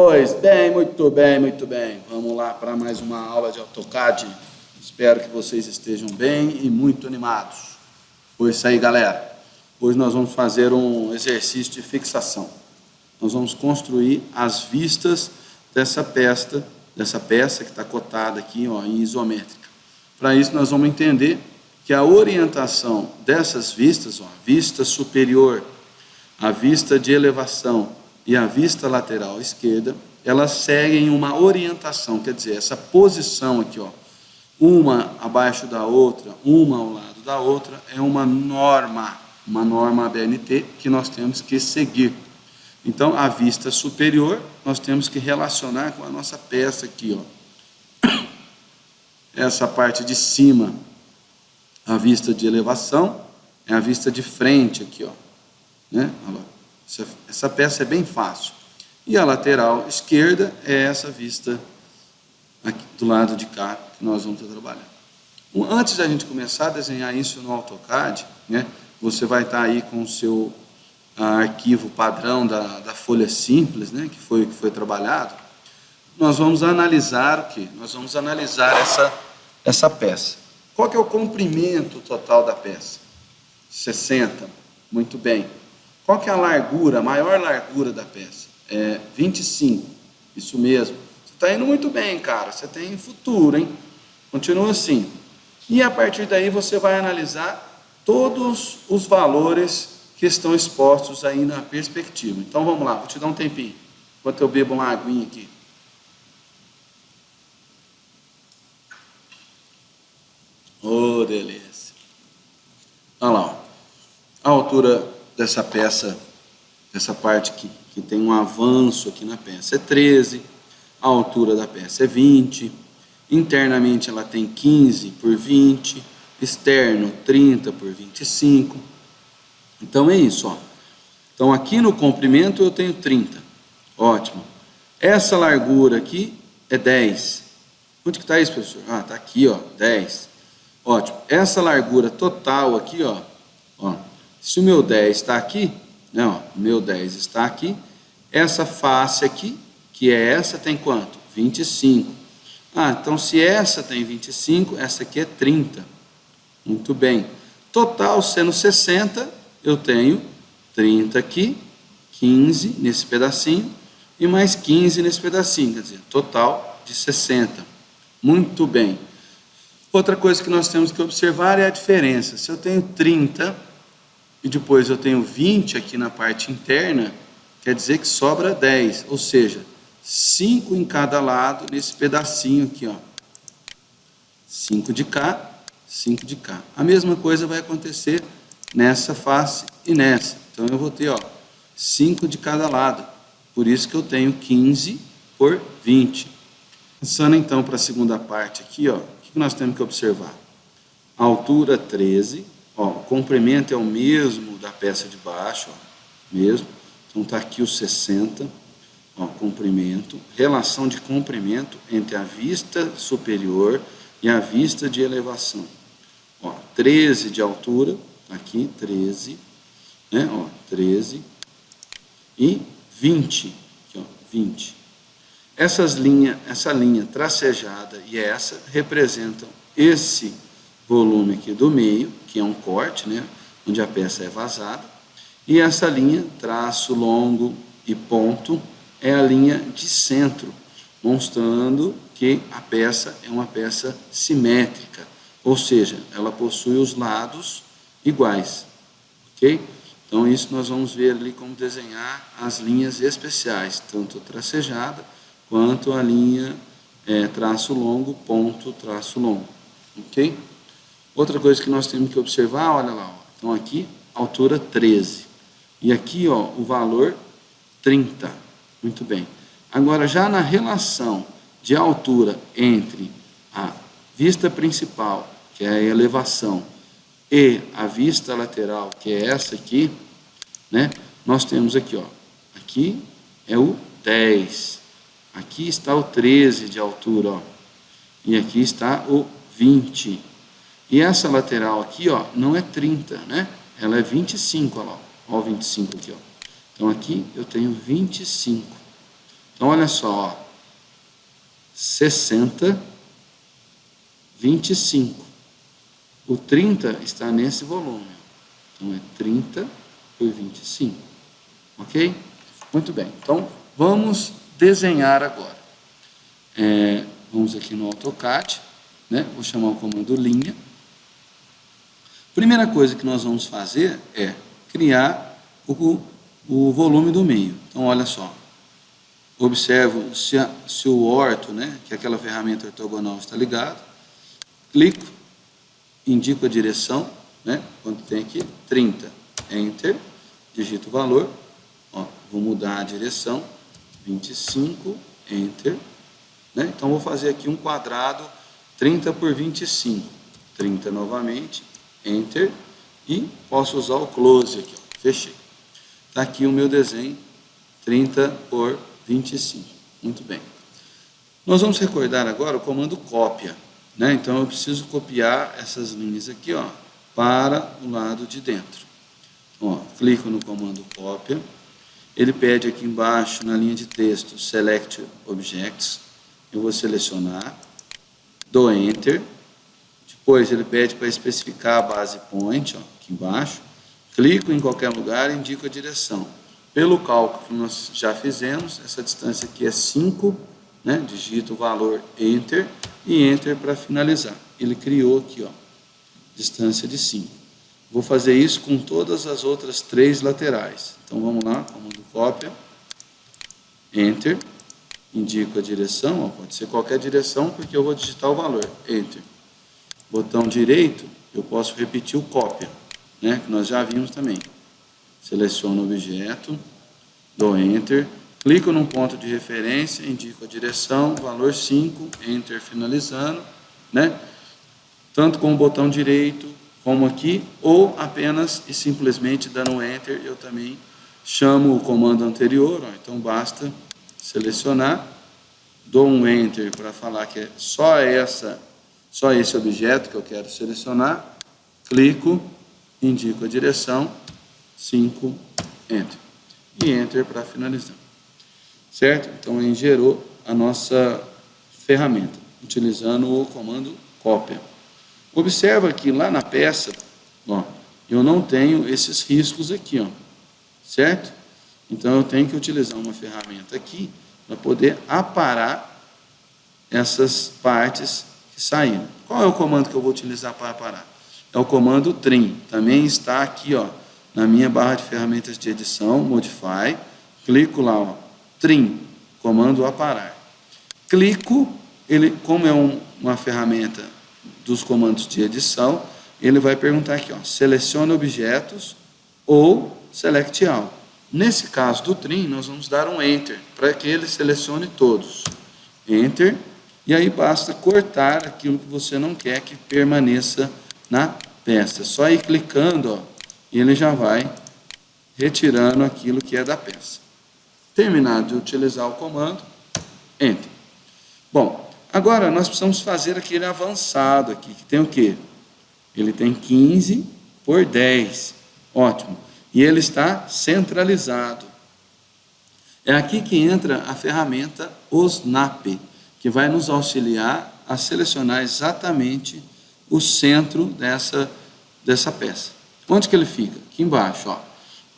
Pois bem, muito bem, muito bem. Vamos lá para mais uma aula de AutoCAD. Espero que vocês estejam bem e muito animados. Foi isso aí, galera. Hoje nós vamos fazer um exercício de fixação. Nós vamos construir as vistas dessa peça, dessa peça que está cotada aqui ó, em isométrica. Para isso nós vamos entender que a orientação dessas vistas, ó, vista superior, a vista de elevação e a vista lateral esquerda, elas seguem uma orientação, quer dizer, essa posição aqui, ó, uma abaixo da outra, uma ao lado da outra, é uma norma, uma norma ABNT que nós temos que seguir. Então, a vista superior, nós temos que relacionar com a nossa peça aqui, ó. Essa parte de cima, a vista de elevação, é a vista de frente aqui, ó. Né? Essa, essa peça é bem fácil. E a lateral esquerda é essa vista aqui do lado de cá que nós vamos estar trabalhando. Antes da gente começar a desenhar isso no AutoCAD, né, você vai estar aí com o seu ah, arquivo padrão da, da folha simples, né, que foi que foi trabalhado. Nós vamos analisar o que? Nós vamos analisar essa essa peça. Qual que é o comprimento total da peça? 60. Muito bem. Qual que é a largura, a maior largura da peça? É 25. Isso mesmo. Você está indo muito bem, cara. Você tem futuro, hein? Continua assim. E a partir daí você vai analisar todos os valores que estão expostos aí na perspectiva. Então vamos lá, vou te dar um tempinho, enquanto eu bebo uma aguinha aqui. Oh, delícia. Olha lá, a altura dessa peça, dessa parte que, que tem um avanço aqui na peça é 13, a altura da peça é 20, internamente ela tem 15 por 20, externo 30 por 25, então é isso, ó. Então aqui no comprimento eu tenho 30, ótimo. Essa largura aqui é 10, onde que está isso, professor? Ah, está aqui, ó, 10, ótimo. Essa largura total aqui, ó, ó se o meu 10 está aqui, não, né, meu 10 está aqui, essa face aqui, que é essa, tem quanto? 25. Ah, então se essa tem 25, essa aqui é 30. Muito bem. Total sendo 60, eu tenho 30 aqui, 15 nesse pedacinho e mais 15 nesse pedacinho, quer dizer, total de 60. Muito bem. Outra coisa que nós temos que observar é a diferença. Se eu tenho 30 e depois eu tenho 20 aqui na parte interna, quer dizer que sobra 10, ou seja, 5 em cada lado nesse pedacinho aqui, ó. 5 de cá, 5 de cá. A mesma coisa vai acontecer nessa face e nessa. Então eu vou ter, ó, 5 de cada lado. Por isso que eu tenho 15 por 20. Passando então para a segunda parte aqui, ó, o que nós temos que observar? Altura 13, Ó, o comprimento é o mesmo da peça de baixo, ó, mesmo. Então está aqui o 60, ó, comprimento, relação de comprimento entre a vista superior e a vista de elevação. Ó, 13 de altura, tá aqui 13, né? Ó, 13 e 20, aqui, ó, 20. Essas linhas, essa linha tracejada e essa representam esse volume aqui do meio, que é um corte, né, onde a peça é vazada, e essa linha, traço longo e ponto, é a linha de centro, mostrando que a peça é uma peça simétrica, ou seja, ela possui os lados iguais, ok? Então isso nós vamos ver ali como desenhar as linhas especiais, tanto tracejada quanto a linha é, traço longo, ponto, traço longo, ok? Outra coisa que nós temos que observar, olha lá, ó, então aqui, altura 13. E aqui, ó, o valor 30. Muito bem. Agora, já na relação de altura entre a vista principal, que é a elevação, e a vista lateral, que é essa aqui, né? Nós temos aqui, ó, aqui é o 10. Aqui está o 13 de altura, ó. E aqui está o 20. E essa lateral aqui, ó, não é 30, né? Ela é 25, ó lá. Ó o 25 aqui, ó. Então aqui eu tenho 25. Então, olha só, ó. 60, 25. O 30 está nesse volume. Então, é 30 por 25. Ok? Muito bem. Então, vamos desenhar agora. É, vamos aqui no AutoCAD. Né? Vou chamar o comando linha. Primeira coisa que nós vamos fazer é criar o, o volume do meio. Então, olha só. Observo se, a, se o orto, né, que é aquela ferramenta ortogonal, está ligado. Clico, indico a direção, né, quando tem aqui 30, Enter, digito o valor, ó, vou mudar a direção, 25, Enter, né, então vou fazer aqui um quadrado 30 por 25, 30 novamente, Enter, e posso usar o Close aqui, ó, fechei. Está aqui o meu desenho, 30 por 25. Muito bem. Nós vamos recordar agora o comando cópia. Né? Então, eu preciso copiar essas linhas aqui ó, para o lado de dentro. Ó, clico no comando cópia. Ele pede aqui embaixo, na linha de texto, Select Objects. Eu vou selecionar, dou Enter. Depois, ele pede para especificar a base point, ó, aqui embaixo. Clico em qualquer lugar e indico a direção. Pelo cálculo que nós já fizemos, essa distância aqui é 5, né? digito o valor Enter e Enter para finalizar. Ele criou aqui, ó, distância de 5. Vou fazer isso com todas as outras três laterais. Então vamos lá, comando cópia, Enter, indico a direção, ó, pode ser qualquer direção porque eu vou digitar o valor, Enter. Botão direito, eu posso repetir o cópia né, que nós já vimos também. Seleciono o objeto, dou Enter, clico num ponto de referência, indico a direção, valor 5, Enter finalizando, né? tanto com o botão direito, como aqui, ou apenas e simplesmente dando Enter, eu também chamo o comando anterior, ó, então basta selecionar, dou um Enter para falar que é só essa, só esse objeto que eu quero selecionar, clico, indico a direção, 5, Enter. E Enter para finalizar. Certo? Então, ele gerou a nossa ferramenta, utilizando o comando cópia. Observa que lá na peça, ó, eu não tenho esses riscos aqui, ó, certo? Então, eu tenho que utilizar uma ferramenta aqui para poder aparar essas partes saíram. Qual é o comando que eu vou utilizar para aparar? é o comando trim. Também está aqui, ó, na minha barra de ferramentas de edição, Modify, clico lá, ó, trim, comando aparar. Clico, ele, como é um, uma ferramenta dos comandos de edição, ele vai perguntar aqui, ó, selecione objetos ou select all. Nesse caso do trim, nós vamos dar um enter, para que ele selecione todos. Enter, e aí basta cortar aquilo que você não quer que permaneça na peça. Só ir clicando, ó, e ele já vai retirando aquilo que é da peça. Terminado de utilizar o comando, Enter. Bom, agora nós precisamos fazer aquele avançado aqui, que tem o quê? Ele tem 15 por 10. Ótimo. E ele está centralizado. É aqui que entra a ferramenta OSNAP, que vai nos auxiliar a selecionar exatamente o centro dessa, dessa peça. Onde que ele fica? Aqui embaixo, ó.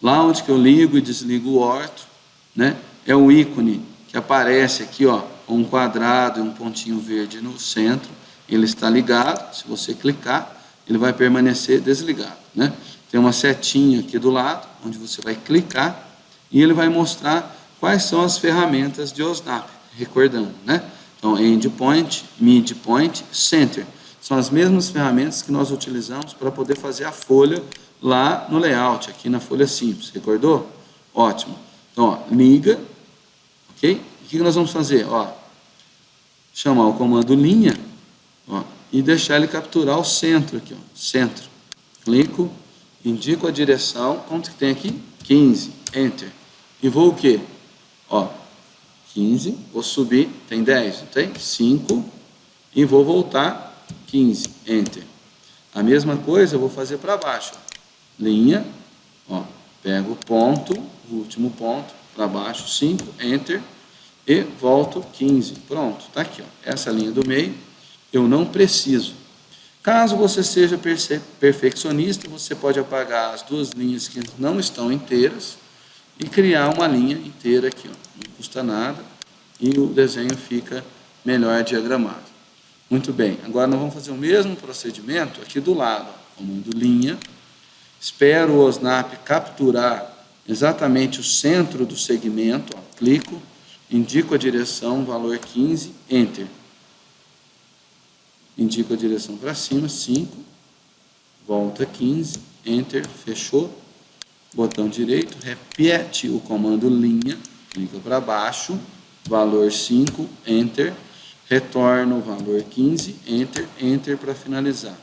Lá onde que eu ligo e desligo o orto, né? É o ícone que aparece aqui, ó, um quadrado e um pontinho verde no centro. Ele está ligado, se você clicar, ele vai permanecer desligado, né? Tem uma setinha aqui do lado, onde você vai clicar e ele vai mostrar quais são as ferramentas de OSNAP, recordando, né? Então, endpoint, midpoint, center. São as mesmas ferramentas que nós utilizamos para poder fazer a folha lá no layout, aqui na folha simples. Recordou? Ótimo. Então, ó, liga, ok? O que nós vamos fazer? Ó, chamar o comando linha ó, e deixar ele capturar o centro aqui, ó, centro. Clico, indico a direção, quanto que tem aqui? 15, Enter. E vou o quê? Ó, 15, vou subir, tem 10, não tem? 5, e vou voltar 15, Enter. A mesma coisa eu vou fazer para baixo. Linha, ó, pego o ponto, o último ponto, para baixo, 5, Enter. e volto 15. Pronto, está aqui. Ó. Essa linha do meio eu não preciso. Caso você seja perfeccionista, você pode apagar as duas linhas que não estão inteiras e criar uma linha inteira aqui. Ó. Não custa nada e o desenho fica melhor diagramado. Muito bem, agora nós vamos fazer o mesmo procedimento aqui do lado. Comando linha, espero o OSNAP capturar exatamente o centro do segmento, ó, clico, indico a direção, valor 15, Enter. Indico a direção para cima, 5, volta 15, Enter, fechou, botão direito, repete o comando linha, clica para baixo, valor 5, Enter, retorno o valor 15, Enter, Enter para finalizar.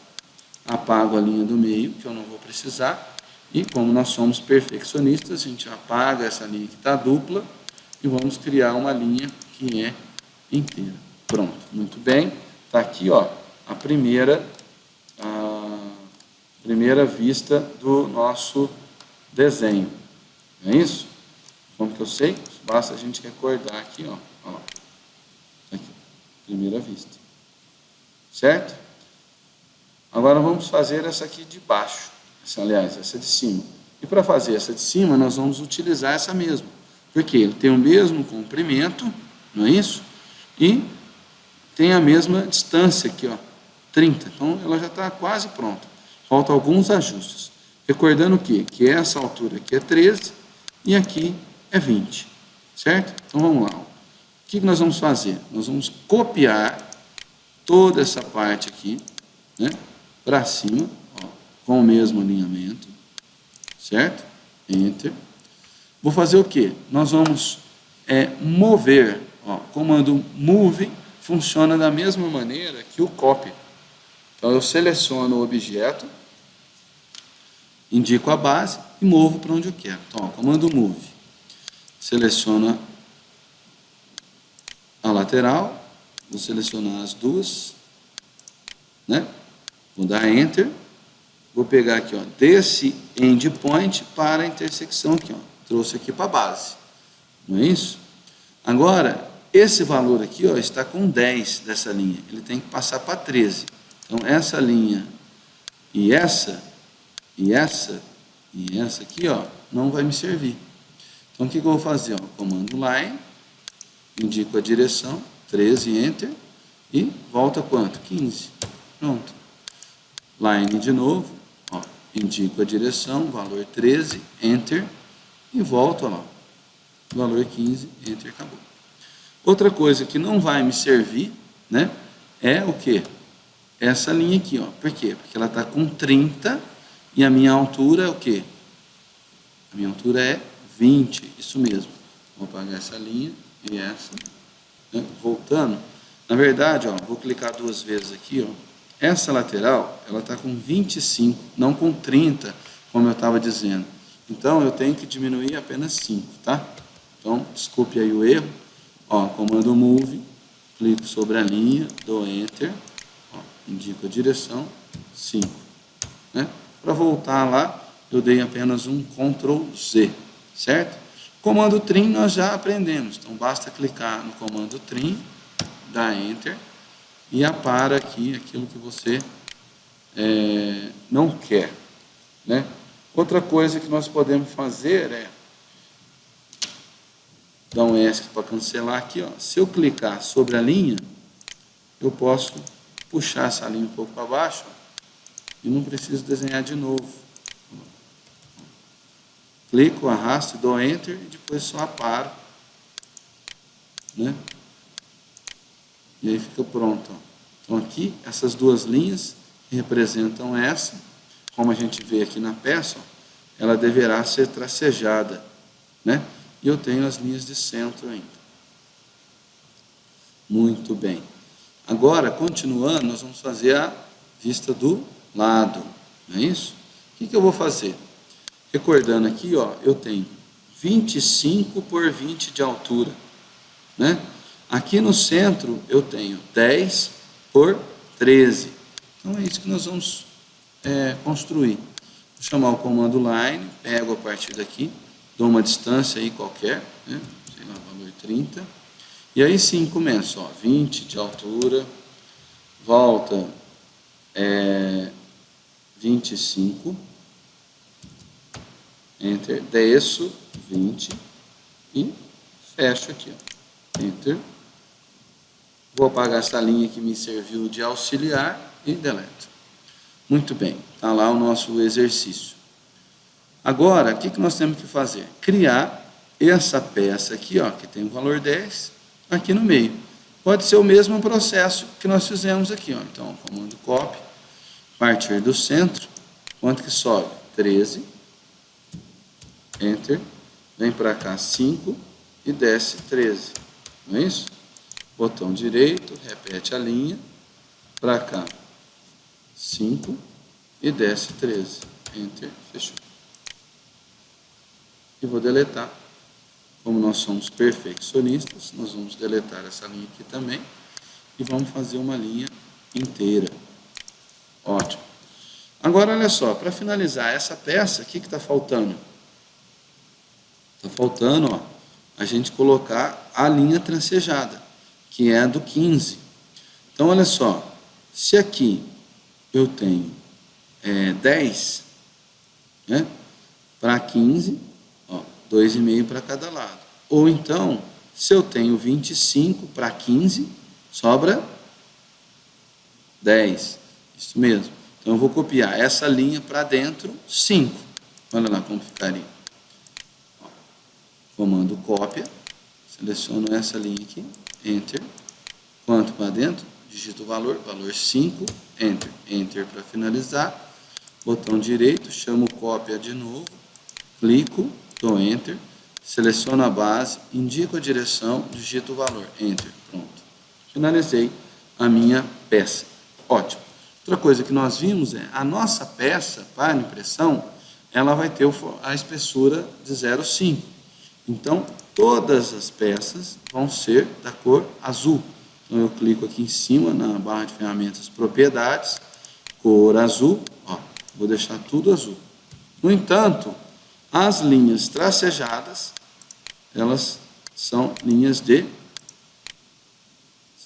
Apago a linha do meio, que eu não vou precisar, e como nós somos perfeccionistas, a gente apaga essa linha que está dupla e vamos criar uma linha que é inteira. Pronto, muito bem. Está aqui ó, a primeira, a primeira vista do nosso desenho. Não é isso? Como que eu sei? Basta a gente recordar aqui, ó. ó. Aqui, primeira vista. Certo? Agora vamos fazer essa aqui de baixo. Essa, aliás, essa de cima. E para fazer essa de cima, nós vamos utilizar essa mesma. Porque ele tem o mesmo comprimento, não é isso? E tem a mesma distância aqui, ó, 30. Então, ela já está quase pronta. Faltam alguns ajustes. Recordando o quê? Que essa altura aqui é 13 e aqui é 20. Certo? Então vamos lá. O que nós vamos fazer? Nós vamos copiar toda essa parte aqui né, para cima, ó, com o mesmo alinhamento. Certo? Enter. Vou fazer o quê? Nós vamos é, mover. Ó, comando move funciona da mesma maneira que o copy. Então eu seleciono o objeto indico a base e movo para onde eu quero. Então, ó, comando move. Seleciona a lateral, vou selecionar as duas, né? Vou dar Enter, vou pegar aqui, ó, desse endpoint para a intersecção aqui, ó. Trouxe aqui para a base, não é isso? Agora, esse valor aqui, ó, está com 10 dessa linha, ele tem que passar para 13. Então, essa linha e essa e essa, e essa aqui, ó, não vai me servir. Então, o que, que eu vou fazer? Ó? Comando line, indico a direção, 13, enter, e volta quanto? 15. Pronto. Line de novo, ó, indico a direção, valor 13, enter, e volto, ó valor 15, enter, acabou. Outra coisa que não vai me servir, né, é o que? Essa linha aqui, ó. Por quê? Porque ela está com 30 e a minha altura é o quê? A minha altura é 20, isso mesmo. Vou apagar essa linha e essa. Né? Voltando. Na verdade, ó, vou clicar duas vezes aqui. Ó. Essa lateral, ela está com 25, não com 30, como eu estava dizendo. Então, eu tenho que diminuir apenas 5, tá? Então, desculpe aí o erro. Ó, comando Move, clico sobre a linha, dou Enter, ó, indico a direção, 5. Né? Para voltar lá, eu dei apenas um Ctrl Z, certo? Comando trim nós já aprendemos, então basta clicar no comando trim, dar Enter e apara aqui aquilo que você é, não quer. Né? Outra coisa que nós podemos fazer é dar um ESC para cancelar aqui. Ó. Se eu clicar sobre a linha, eu posso puxar essa linha um pouco para baixo. Ó e não preciso desenhar de novo. Clico, arrasto, dou Enter e depois só aparo. Né? E aí fica pronto. Então aqui, essas duas linhas representam essa. Como a gente vê aqui na peça, ela deverá ser tracejada. Né? E eu tenho as linhas de centro ainda. Muito bem. Agora, continuando, nós vamos fazer a vista do lado, não é isso? O que, que eu vou fazer? Recordando aqui, ó, eu tenho 25 por 20 de altura, né? Aqui no centro eu tenho 10 por 13. Então é isso que nós vamos é, construir. Vou chamar o comando line, pego a partir daqui, dou uma distância aí qualquer, né? sei lá, valor 30, E aí sim começa, ó, 20 de altura, volta é, 25, enter, desço 20 e fecho aqui, ó, enter. Vou apagar essa linha que me serviu de auxiliar e deleto. Muito bem, está lá o nosso exercício. Agora, o que, que nós temos que fazer? Criar essa peça aqui, ó, que tem o valor 10, aqui no meio. Pode ser o mesmo processo que nós fizemos aqui. Ó. Então, comando copy, partir do centro, quanto que sobe? 13, enter, vem para cá 5 e desce 13. Não é isso? Botão direito, repete a linha, para cá 5 e desce 13. Enter, fechou. E vou deletar. Como nós somos perfeccionistas, nós vamos deletar essa linha aqui também e vamos fazer uma linha inteira. Ótimo. Agora, olha só, para finalizar essa peça, o que está faltando? Está faltando ó, a gente colocar a linha transejada, que é a do 15. Então, olha só, se aqui eu tenho é, 10, né, para 15, 2,5 para cada lado. Ou então, se eu tenho 25 para 15, sobra 10. Isso mesmo. Então, eu vou copiar essa linha para dentro, 5. Olha lá como ficaria. Comando cópia, seleciono essa linha aqui, Enter. Quanto para dentro? Digito o valor, valor 5, Enter. Enter para finalizar. Botão direito, chamo cópia de novo, clico, dou Enter, seleciono a base, indico a direção, digito o valor, Enter, pronto. Finalizei a minha peça. Ótimo. Outra coisa que nós vimos é, a nossa peça para impressão, ela vai ter a espessura de 0,5. Então, todas as peças vão ser da cor azul. Então, eu clico aqui em cima, na barra de ferramentas, propriedades, cor azul, ó, vou deixar tudo azul. No entanto, as linhas tracejadas, elas são linhas de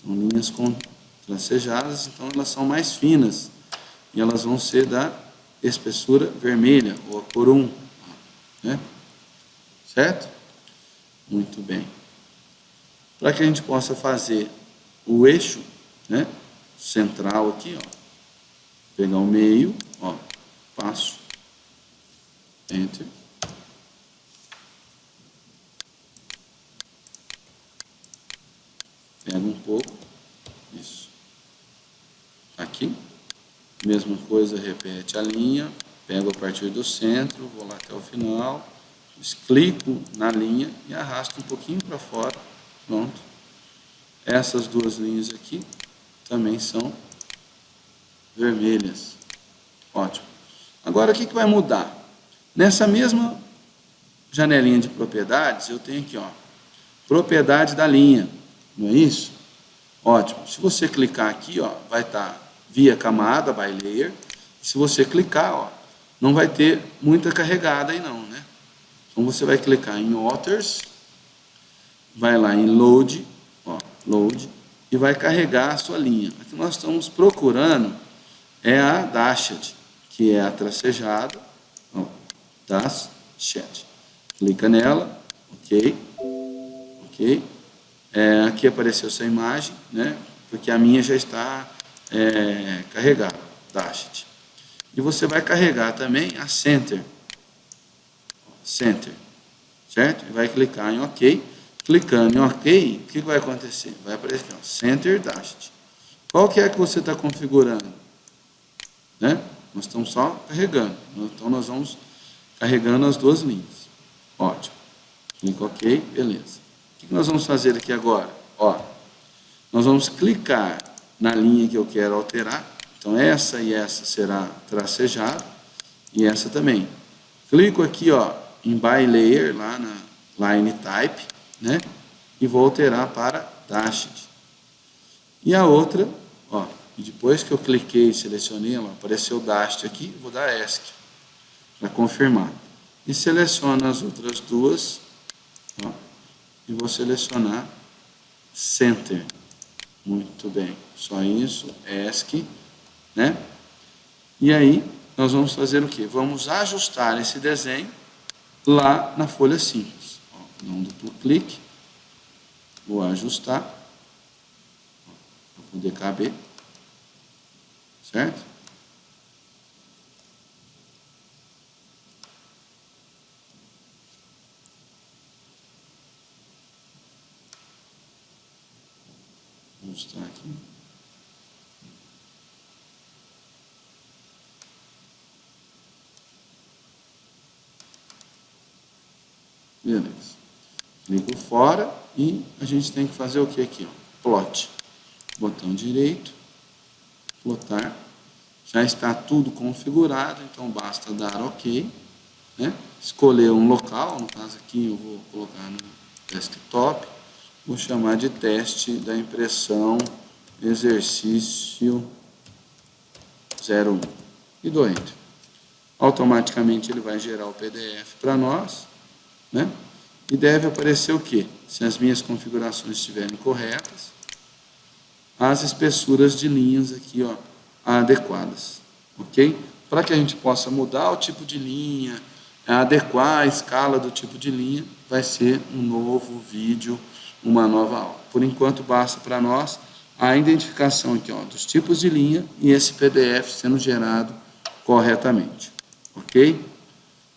são linhas com tracejadas, então elas são mais finas e elas vão ser da espessura vermelha ou a cor 1, né? Certo? Muito bem. Para que a gente possa fazer o eixo, né, central aqui, ó, pegar o meio, ó, passo, enter Pega um pouco, isso. Aqui, mesma coisa, repete a linha, pego a partir do centro, vou lá até o final, clico na linha e arrasto um pouquinho para fora, pronto. Essas duas linhas aqui também são vermelhas, ótimo. Agora, o que, que vai mudar? Nessa mesma janelinha de propriedades, eu tenho aqui, ó, propriedade da linha. Não é isso? Ótimo. Se você clicar aqui, ó, vai estar tá via camada, by layer. Se você clicar, ó, não vai ter muita carregada aí não, né? Então você vai clicar em Authors, vai lá em Load, ó, Load, e vai carregar a sua linha. Aqui nós estamos procurando é a Dashed, que é a tracejada, ó, Dashed. Clica nela, ok, ok. É, aqui apareceu essa imagem, né? porque a minha já está é, carregada, Dashed. E você vai carregar também a Center. Center. Certo? E vai clicar em OK. Clicando em OK, o que vai acontecer? Vai aparecer ó, Center Dashed. Qual que é que você está configurando? Né? Nós estamos só carregando. Então, nós vamos carregando as duas linhas. Ótimo. Clica OK, beleza que nós vamos fazer aqui agora? Ó, nós vamos clicar na linha que eu quero alterar. Então, essa e essa será tracejada e essa também. Clico aqui ó, em By Layer, lá na Line Type, né? e vou alterar para Dashed. E a outra, ó, depois que eu cliquei e selecionei, ela apareceu Dashed aqui, vou dar ESC para confirmar. E seleciono as outras duas, ó, e vou selecionar Center. Muito bem. Só isso, ESC, né? E aí, nós vamos fazer o quê? Vamos ajustar esse desenho lá na folha simples. Ó, dá um duplo clique. Vou ajustar. Para poder caber. Certo? ajustar aqui. Beleza. Clico fora e a gente tem que fazer o que aqui? Ó? Plot. Botão direito, plotar. Já está tudo configurado, então basta dar OK. Né? Escolher um local, no caso aqui eu vou colocar no desktop vou chamar de teste da impressão exercício 01 e dou Enter. Automaticamente ele vai gerar o PDF para nós, né? E deve aparecer o quê? Se as minhas configurações estiverem corretas, as espessuras de linhas aqui, ó, adequadas, ok? Para que a gente possa mudar o tipo de linha, adequar a escala do tipo de linha, vai ser um novo vídeo uma nova aula. Por enquanto, basta para nós a identificação aqui, ó, dos tipos de linha e esse PDF sendo gerado corretamente. Ok?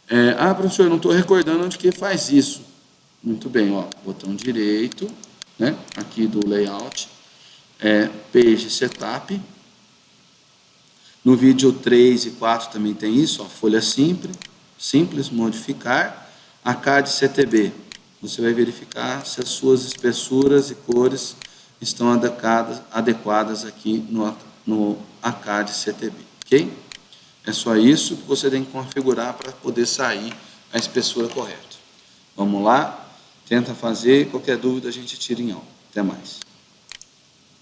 É, ah, professor, não estou recordando onde que faz isso. Muito bem, ó, botão direito, né, aqui do layout, é, Page Setup. No vídeo 3 e 4 também tem isso, ó, folha simples, simples, modificar, ACAD CTB, você vai verificar se as suas espessuras e cores estão adequadas, adequadas aqui no, no ACAD CTB, ok? É só isso que você tem que configurar para poder sair a espessura correta. Vamos lá, tenta fazer, qualquer dúvida a gente tira em aula. Até mais.